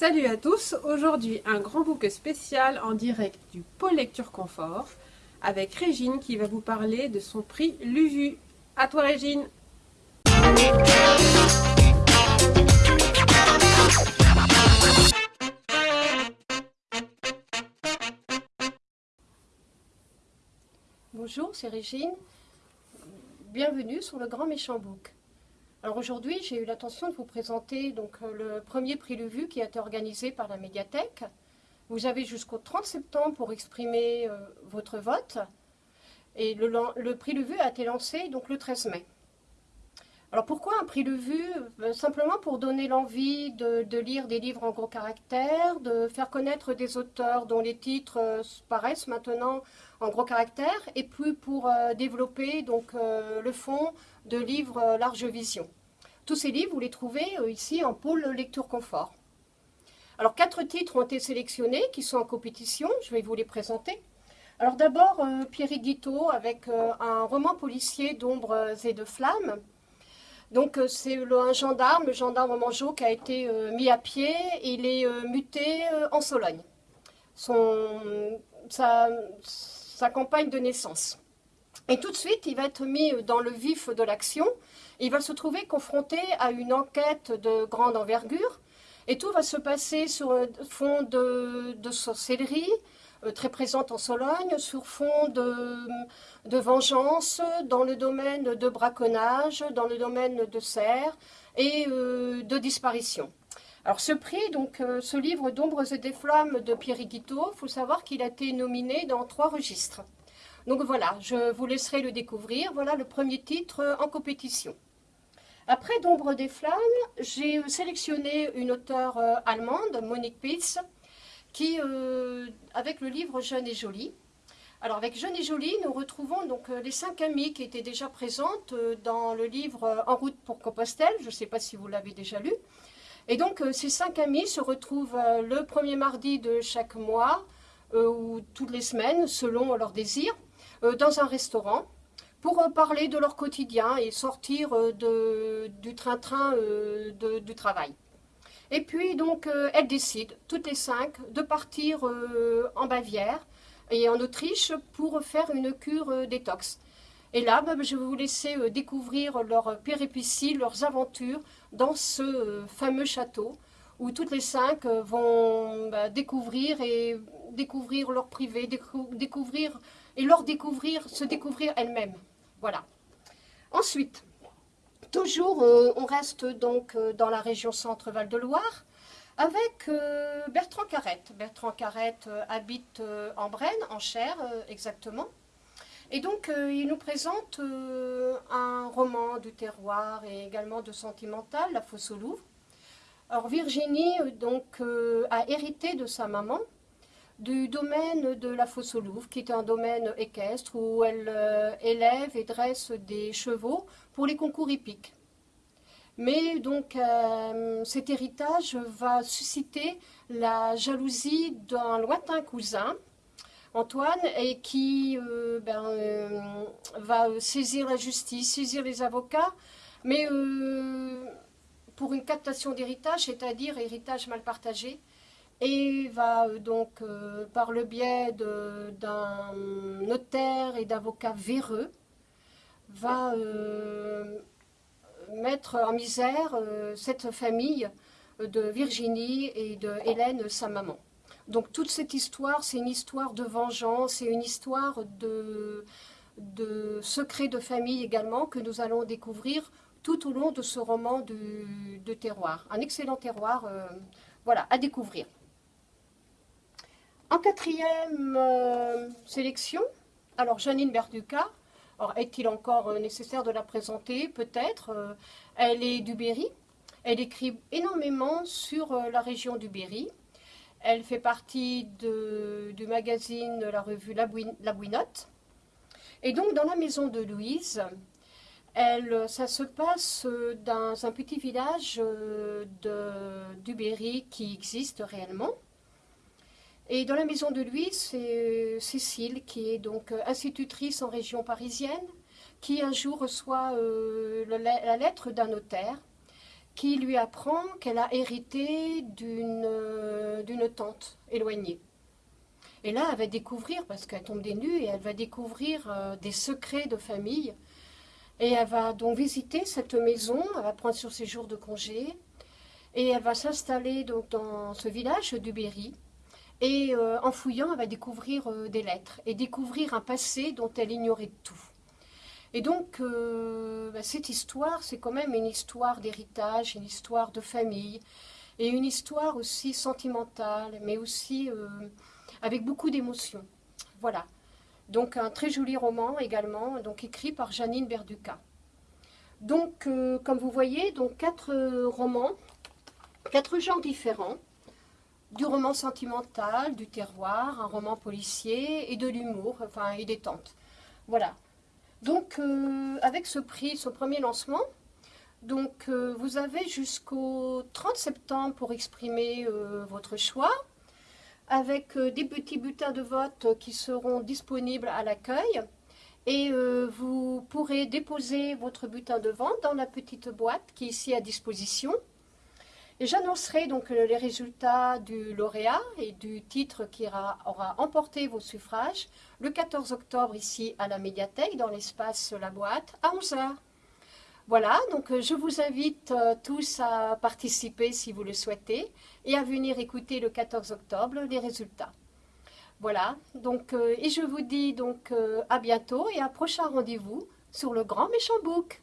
Salut à tous, aujourd'hui un grand book spécial en direct du pôle lecture confort avec Régine qui va vous parler de son prix Luvu. À toi Régine Bonjour, c'est Régine. Bienvenue sur le Grand Méchant Book. Alors aujourd'hui, j'ai eu l'intention de vous présenter donc, euh, le premier prix Le Vue qui a été organisé par la médiathèque. Vous avez jusqu'au 30 septembre pour exprimer euh, votre vote. Et le, prix Le Vue a été lancé donc, le 13 mai. Alors pourquoi un prix Le Vue? Euh, Simplement pour donner l'envie de, lire des livres en gros caractères, de faire connaître des auteurs dont les titres paraissent maintenant en gros caractères, et puis pour développer donc, le fond de livres large vision. Tous ces livres, vous les trouvez euh, ici en pôle lecture confort. Alors, quatre titres ont été sélectionnés qui sont en compétition. Je vais vous les présenter. Alors d'abord, euh, Pierre Guiteau avec euh, un roman policier d'ombres et de flammes. Donc c'est un gendarme, le gendarme Mangeot, qui a été mis à pied. Il est muté en Sologne. Sa campagne de naissance. Et tout de suite, il va être mis dans le vif de l'action. Il va se trouver confronté à une enquête de grande envergure. Et tout va se passer sur fond de, sorcellerie, euh, très présente en Sologne, sur fond de, vengeance, dans le domaine de braconnage, dans le domaine de serre et euh, de disparition. Alors ce prix, donc euh, ce livre d'ombres et des flammes de Pierre Guiteau, il faut savoir qu'il a été nominé dans trois registres. Donc voilà, je vous laisserai le découvrir. Voilà le premier titre en compétition. Après D'ombre des flammes, j'ai sélectionné une auteure euh, allemande, Monique Pitz, qui, euh, avec le livre Jeune et jolie. Alors avec Jeune et jolie, nous retrouvons donc euh, les cinq amies qui étaient déjà présentes dans le livre En route pour Compostelle. Je ne sais pas si vous l'avez déjà lu. Et donc ces cinq amies se retrouvent le premier mardi de chaque mois ou toutes les semaines selon leur désir. Euh, dans un restaurant pour euh, parler de leur quotidien et sortir euh, du train-train du travail. Et puis donc elles décident, toutes les cinq, de partir en Bavière et en Autriche pour faire une cure détox. Et là, bah, je vais vous laisser découvrir leurs péripéties, leurs aventures dans ce fameux château où toutes les cinq vont bah, découvrir et découvrir leur privé, découvrir et leur découvrir, se découvrir elles-mêmes. Voilà. Ensuite, toujours, euh, on reste donc euh, dans la région Centre-Val de Loire avec euh, Bertrand Carrette. Bertrand Carrette habite en Brenne, en Cher exactement. Et donc, il nous présente un roman du terroir et également de sentimental, La Fosse au Louvre. Alors, Virginie donc, a hérité de sa maman, du domaine de la fosse au Louvre, qui est un domaine équestre où elle euh, élève et dresse des chevaux pour les concours hippiques. Mais donc euh, cet héritage va susciter la jalousie d'un lointain cousin, Antoine, et qui euh, ben, va saisir la justice, saisir les avocats, mais pour une captation d'héritage, c'est-à-dire héritage mal partagé, et va euh, donc, euh, par le biais d'un notaire et d'avocats véreux, va euh, mettre en misère cette famille de Virginie et de Hélène, sa maman. Donc toute cette histoire, c'est une histoire de vengeance, c'est une histoire de, de secrets de famille également que nous allons découvrir tout au long de ce roman de, terroir. Un excellent terroir, voilà, à découvrir. En quatrième euh, sélection, alors Janine Berduca, est-il encore euh, nécessaire de la présenter? Peut-être. Euh, elle est du Berry. Elle écrit énormément sur la région du Berry. Elle fait partie du magazine la revue La, Bouinotte. Et donc, dans la maison de Louise, ça se passe dans un petit village de, du Berry qui existe réellement. Et dans la maison de Louise, c'est euh, Cécile, qui est donc euh, institutrice en région parisienne, qui un jour reçoit euh, la lettre d'un notaire qui lui apprend qu'elle a hérité d'une tante éloignée. Et là, elle va découvrir, parce qu'elle tombe des nues, et elle va découvrir des secrets de famille. Et elle va donc visiter cette maison, elle va prendre sur ses jours de congé, et elle va s'installer dans ce village du Berry. Et euh, en fouillant, elle va découvrir euh, des lettres et découvrir un passé dont elle ignorait tout. Et donc, euh, bah, cette histoire, c'est quand même une histoire d'héritage, une histoire de famille, et une histoire aussi sentimentale, mais aussi avec beaucoup d'émotions. Voilà. Donc, un très joli roman également, donc écrit par Janine Berduca. Donc, comme vous voyez, donc quatre romans Quatre genres différents, du roman sentimental, du terroir, un roman policier et de l'humour, enfin et des tentes. Voilà. Donc euh, avec ce prix, ce premier lancement, donc euh, vous avez jusqu'au 30 septembre pour exprimer euh, votre choix, avec des petits bulletins de vote qui seront disponibles à l'accueil. Et vous pourrez déposer votre bulletin de vente dans la petite boîte qui est ici à disposition. J'annoncerai donc euh, les résultats du lauréat et du titre qui aura, emporté vos suffrages le 14 octobre ici à la médiathèque dans l'espace La Boîte à 11h. Voilà, donc euh, je vous invite euh, tous à participer si vous le souhaitez et à venir écouter le 14 octobre les résultats. Voilà, donc et je vous dis donc à bientôt et à prochain rendez-vous sur le Grand Méchant Book.